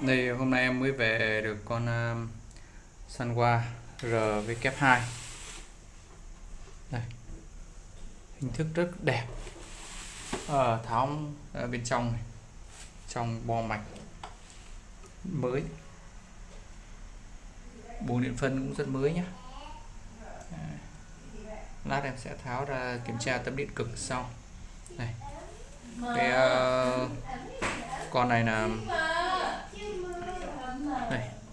Đây hôm nay em mới về được con ờ, uh, Sunwa RW2 Đây. Hình thức rất đẹp. À, Tháo ở bên trong này. Trong bo mạch. Mới. Bồn điện phân cũng rất mới nhé ờ. Lát em sẽ tháo ra kiểm tra tấm điện cực sau. Này Cái uh, con này là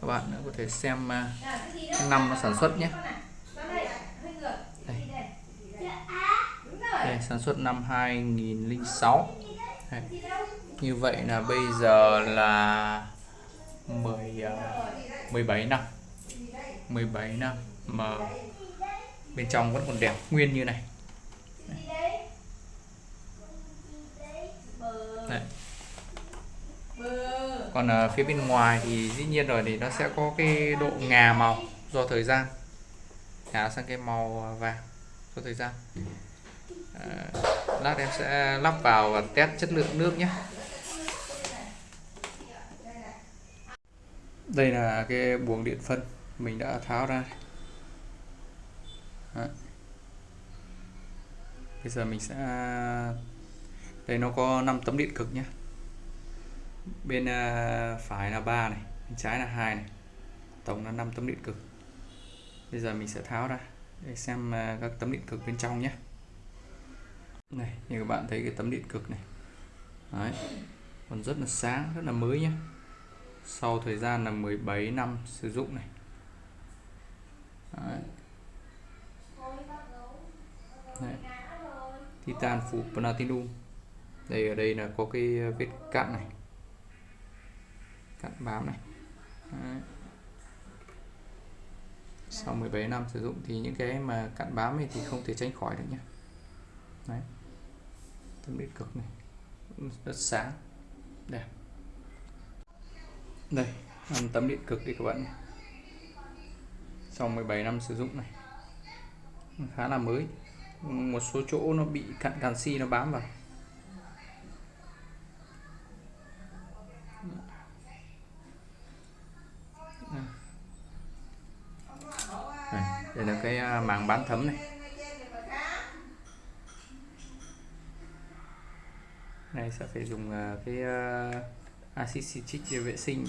các bạn có thể xem à, năm nó sản xuất nhé. Đây. đây, sản xuất năm 2006 đây. như vậy là bây giờ là 10 17 à, năm. 17 năm mà bên trong vẫn còn đẹp, nguyên như này. Đây còn ở phía bên ngoài thì dĩ nhiên rồi thì nó sẽ có cái độ ngà màu do thời gian. Ngả sang cái màu ờ, vàng do thời gian. À, lát em sẽ lắp vào và test chất lượng nước nhé. Đây là cái buồng điện phân mình đã tháo ra Đấy. bây giờ mình sẽ đây nó có 5 tấm điện cực nhé bên à, phải là 3 này, bên trái là hai này. Tổng là 5 tấm điện cực. Bây giờ mình sẽ tháo ra để xem à, các tấm điện cực bên trong nhé. Này, như các bạn thấy cái tấm điện cực này. Đấy. còn rất là sáng, rất là mới nhé. Sau thời gian là 17 năm sử dụng này. Đấy. Đấy. Titan phủ platinum. Đây, ở đây là có cái à, vết cạn này cặn bám này. Đấy. sau 17 năm sử dụng thì những cái mà cặn bám này thì không thể tránh khỏi được nhé. Đấy. tấm điện cực này. Rất sáng. Đẹp. Đây tấm điện cực đi các bạn sau 17 năm sử dụng này. Khá là mới. Một số chỗ nó bị cặn canxi nó bám vào. Đây là cái à, màng bán thấm này. Này sẽ phải dùng à, cái acid axit citric để vệ sinh.